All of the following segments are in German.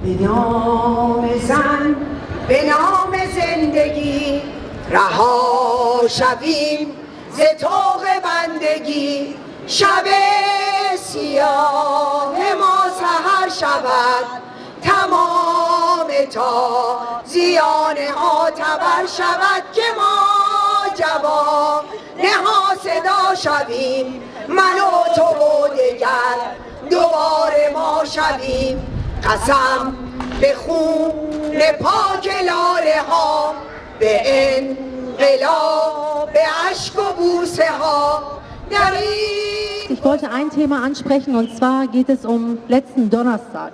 به نام زن به نام زندگی رها شویم ز طوق بندگی. شب سیاه ما سهر شود تمام تا زیان ها تبر شود که ما جواب نها صدا شویم. من و تو و دگر دوباره ما شویم. قسم به خون پاک لاله ها به انقلاب به عشق و بوسه ها در Ich wollte ein Thema ansprechen und zwar geht es um letzten Donnerstag.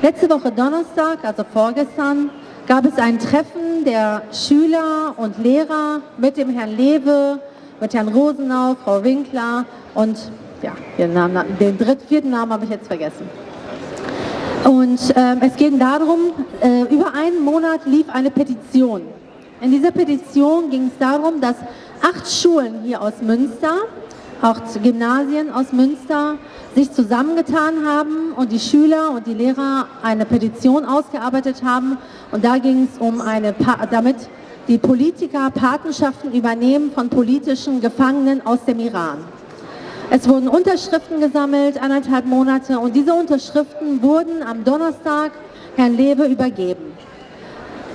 Letzte Woche Donnerstag, also vorgestern, gab es ein Treffen der Schüler und Lehrer mit dem Herrn Lewe, mit Herrn Rosenau, Frau Winkler und ja, den, Namen, den dritten, vierten Namen habe ich jetzt vergessen. Und ähm, es geht darum, äh, über einen Monat lief eine Petition. In dieser Petition ging es darum, dass acht Schulen hier aus Münster, auch Gymnasien aus Münster, sich zusammengetan haben und die Schüler und die Lehrer eine Petition ausgearbeitet haben. Und da ging es um eine, pa damit die Politiker Patenschaften übernehmen von politischen Gefangenen aus dem Iran. Es wurden Unterschriften gesammelt, anderthalb Monate, und diese Unterschriften wurden am Donnerstag Herrn Lewe übergeben.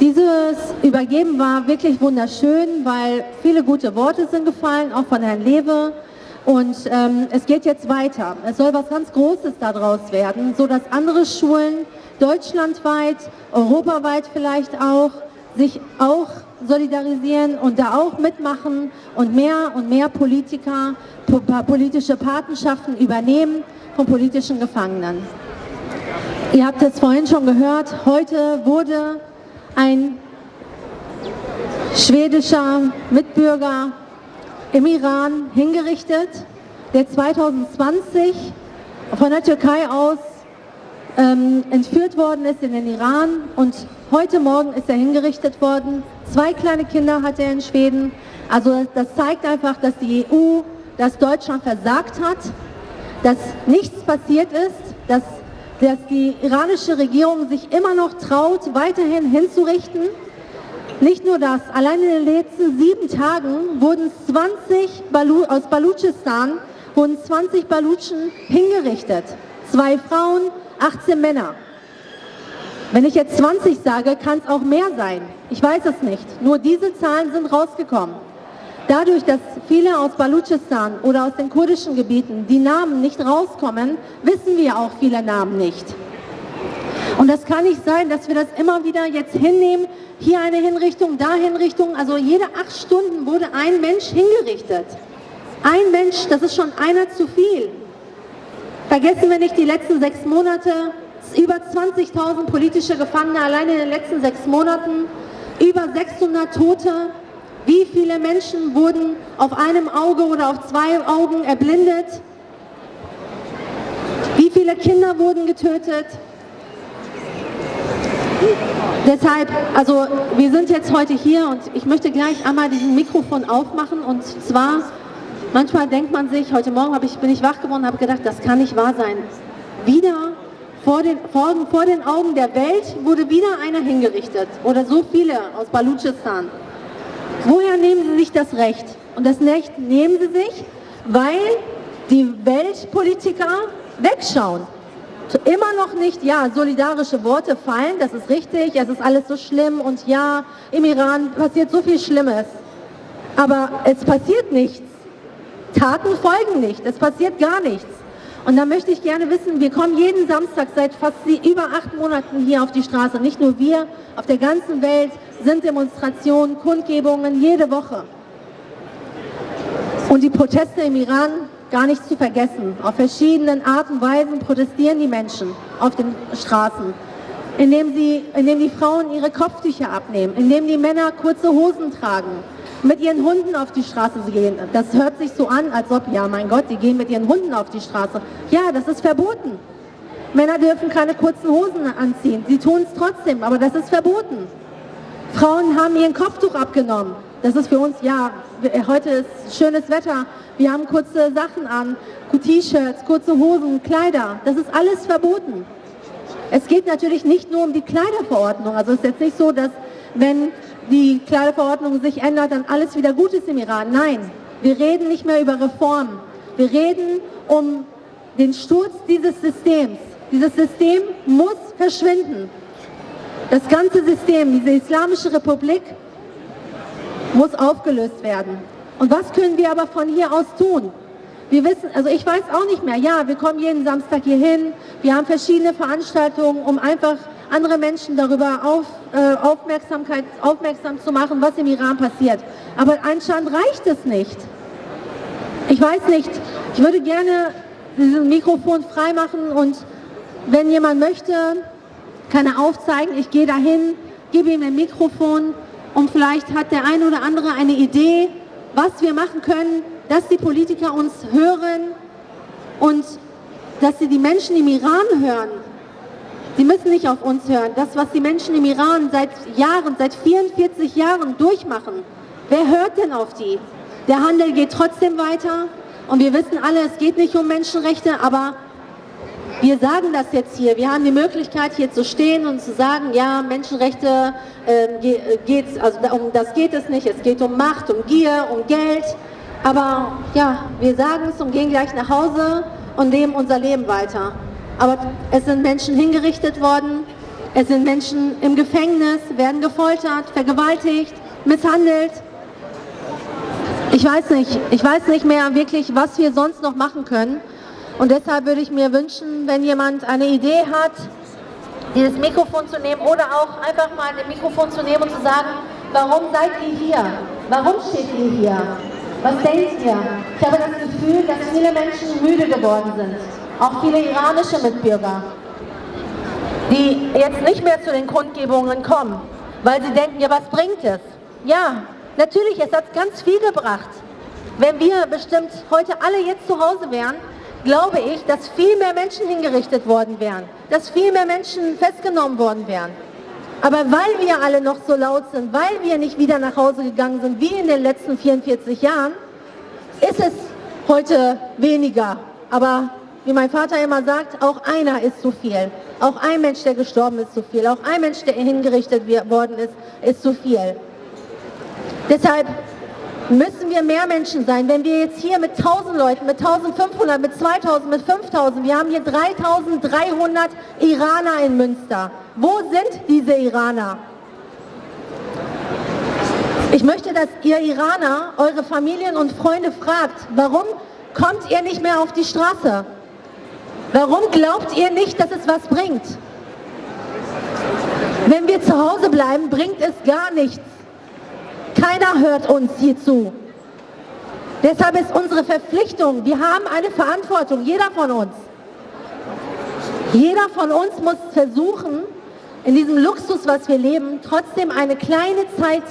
Dieses Übergeben war wirklich wunderschön, weil viele gute Worte sind gefallen, auch von Herrn Lewe. Und ähm, es geht jetzt weiter. Es soll was ganz Großes daraus werden, sodass andere Schulen deutschlandweit, europaweit vielleicht auch, sich auch solidarisieren und da auch mitmachen und mehr und mehr Politiker politische Patenschaften übernehmen von politischen Gefangenen. Ihr habt es vorhin schon gehört, heute wurde ein schwedischer Mitbürger im Iran hingerichtet, der 2020 von der Türkei aus ähm, entführt worden ist in den Iran und heute Morgen ist er hingerichtet worden. Zwei kleine Kinder hat er in Schweden. Also das zeigt einfach, dass die EU, dass Deutschland versagt hat, dass nichts passiert ist, dass, dass die iranische Regierung sich immer noch traut, weiterhin hinzurichten. Nicht nur das, allein in den letzten sieben Tagen wurden 20 Balu aus Balutschistan wurden 20 Balutschen hingerichtet. Zwei Frauen, 18 Männer. Wenn ich jetzt 20 sage, kann es auch mehr sein. Ich weiß es nicht. Nur diese Zahlen sind rausgekommen. Dadurch, dass viele aus Balutschistan oder aus den kurdischen Gebieten die Namen nicht rauskommen, wissen wir auch viele Namen nicht. Und das kann nicht sein, dass wir das immer wieder jetzt hinnehmen, hier eine Hinrichtung, da Hinrichtung. Also jede acht Stunden wurde ein Mensch hingerichtet. Ein Mensch, das ist schon einer zu viel. Vergessen wir nicht die letzten sechs Monate, über 20.000 politische Gefangene allein in den letzten sechs Monaten, über 600 Tote. Wie viele Menschen wurden auf einem Auge oder auf zwei Augen erblindet? Wie viele Kinder wurden getötet? Deshalb, also wir sind jetzt heute hier und ich möchte gleich einmal diesen Mikrofon aufmachen und zwar Manchmal denkt man sich, heute Morgen ich, bin ich wach geworden und habe gedacht, das kann nicht wahr sein. Wieder vor den, vor, vor den Augen der Welt wurde wieder einer hingerichtet oder so viele aus Balutschistan. Woher nehmen sie sich das Recht? Und das Recht nehmen sie sich, weil die Weltpolitiker wegschauen. Immer noch nicht, ja, solidarische Worte fallen, das ist richtig, es ist alles so schlimm und ja, im Iran passiert so viel Schlimmes. Aber es passiert nichts. Taten folgen nicht, es passiert gar nichts. Und da möchte ich gerne wissen, wir kommen jeden Samstag seit fast über acht Monaten hier auf die Straße. Nicht nur wir, auf der ganzen Welt sind Demonstrationen, Kundgebungen jede Woche. Und die Proteste im Iran gar nicht zu vergessen. Auf verschiedenen Arten und Weisen protestieren die Menschen auf den Straßen. Indem, sie, indem die Frauen ihre Kopftücher abnehmen, indem die Männer kurze Hosen tragen, mit ihren Hunden auf die Straße gehen. Das hört sich so an, als ob, ja mein Gott, die gehen mit ihren Hunden auf die Straße. Ja, das ist verboten. Männer dürfen keine kurzen Hosen anziehen. Sie tun es trotzdem, aber das ist verboten. Frauen haben ihren Kopftuch abgenommen. Das ist für uns, ja, heute ist schönes Wetter. Wir haben kurze Sachen an, T-Shirts, kurze Hosen, Kleider. Das ist alles verboten. Es geht natürlich nicht nur um die Kleiderverordnung. Also es ist jetzt nicht so, dass wenn die Kleiderverordnung sich ändert, dann alles wieder gut ist im Iran. Nein, wir reden nicht mehr über Reformen. Wir reden um den Sturz dieses Systems. Dieses System muss verschwinden. Das ganze System, diese Islamische Republik, muss aufgelöst werden. Und was können wir aber von hier aus tun? Wir wissen, also ich weiß auch nicht mehr, ja, wir kommen jeden Samstag hier hin, wir haben verschiedene Veranstaltungen, um einfach andere Menschen darüber auf, äh, Aufmerksamkeit, aufmerksam zu machen, was im Iran passiert. Aber anscheinend reicht es nicht. Ich weiß nicht, ich würde gerne dieses Mikrofon freimachen und wenn jemand möchte, kann er aufzeigen, ich gehe dahin, gebe ihm ein Mikrofon und vielleicht hat der eine oder andere eine Idee, was wir machen können, dass die Politiker uns hören und dass sie die Menschen im Iran hören. Sie müssen nicht auf uns hören. Das, was die Menschen im Iran seit Jahren, seit 44 Jahren durchmachen, wer hört denn auf die? Der Handel geht trotzdem weiter und wir wissen alle, es geht nicht um Menschenrechte, aber wir sagen das jetzt hier. Wir haben die Möglichkeit, hier zu stehen und zu sagen, ja, Menschenrechte, äh, geht's, also um das geht es nicht. Es geht um Macht, um Gier, um Geld. Aber ja, wir sagen es und gehen gleich nach Hause und leben unser Leben weiter. Aber es sind Menschen hingerichtet worden, es sind Menschen im Gefängnis, werden gefoltert, vergewaltigt, misshandelt. Ich weiß nicht, ich weiß nicht mehr wirklich, was wir sonst noch machen können. Und deshalb würde ich mir wünschen, wenn jemand eine Idee hat, dieses Mikrofon zu nehmen oder auch einfach mal ein Mikrofon zu nehmen und zu sagen, warum seid ihr hier? Warum steht ihr hier? Was denkt ihr? Ich habe das Gefühl, dass viele Menschen müde geworden sind. Auch viele iranische Mitbürger, die jetzt nicht mehr zu den Kundgebungen kommen, weil sie denken, ja was bringt es? Ja, natürlich, es hat ganz viel gebracht. Wenn wir bestimmt heute alle jetzt zu Hause wären, glaube ich, dass viel mehr Menschen hingerichtet worden wären, dass viel mehr Menschen festgenommen worden wären. Aber weil wir alle noch so laut sind, weil wir nicht wieder nach Hause gegangen sind, wie in den letzten 44 Jahren, ist es heute weniger. Aber wie mein Vater immer sagt, auch einer ist zu viel. Auch ein Mensch, der gestorben ist, zu viel. Auch ein Mensch, der hingerichtet worden ist, ist zu viel. Deshalb müssen wir mehr Menschen sein. Wenn wir jetzt hier mit 1000 Leuten, mit 1500, mit 2000, mit 5000, wir haben hier 3300 Iraner in Münster. Wo sind diese Iraner? Ich möchte, dass ihr Iraner eure Familien und Freunde fragt, warum kommt ihr nicht mehr auf die Straße? Warum glaubt ihr nicht, dass es was bringt? Wenn wir zu Hause bleiben, bringt es gar nichts. Keiner hört uns hier zu. Deshalb ist unsere Verpflichtung, wir haben eine Verantwortung, jeder von uns. Jeder von uns muss versuchen, in diesem Luxus, was wir leben, trotzdem eine kleine Zeit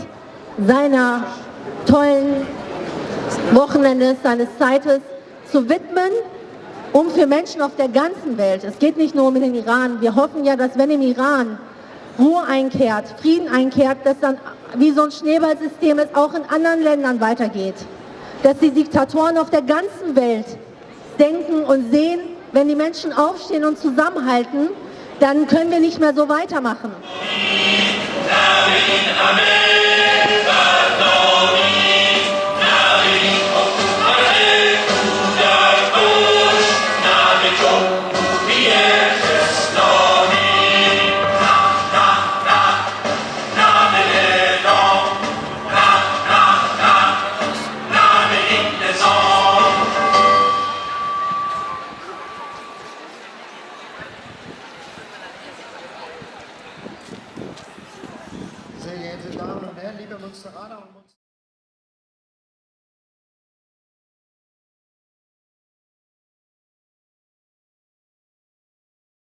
seiner tollen Wochenendes, seines Zeites zu widmen, um für Menschen auf der ganzen Welt, es geht nicht nur um den Iran, wir hoffen ja, dass wenn im Iran Ruhe einkehrt, Frieden einkehrt, dass dann wie so ein Schneeballsystem es auch in anderen Ländern weitergeht. Dass die Diktatoren auf der ganzen Welt denken und sehen, wenn die Menschen aufstehen und zusammenhalten, dann können wir nicht mehr so weitermachen. Amen. Damen und Herren, liebe Münsteraner und